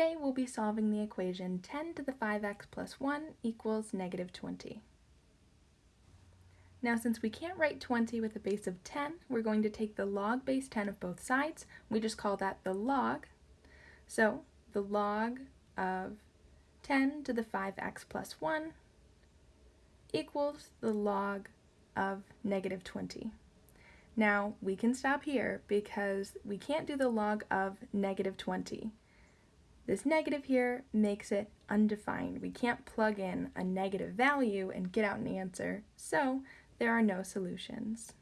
Today we'll be solving the equation 10 to the 5x plus 1 equals negative 20. Now since we can't write 20 with a base of 10, we're going to take the log base 10 of both sides. We just call that the log. So the log of 10 to the 5x plus 1 equals the log of negative 20. Now we can stop here because we can't do the log of negative 20. This negative here makes it undefined. We can't plug in a negative value and get out an answer, so there are no solutions.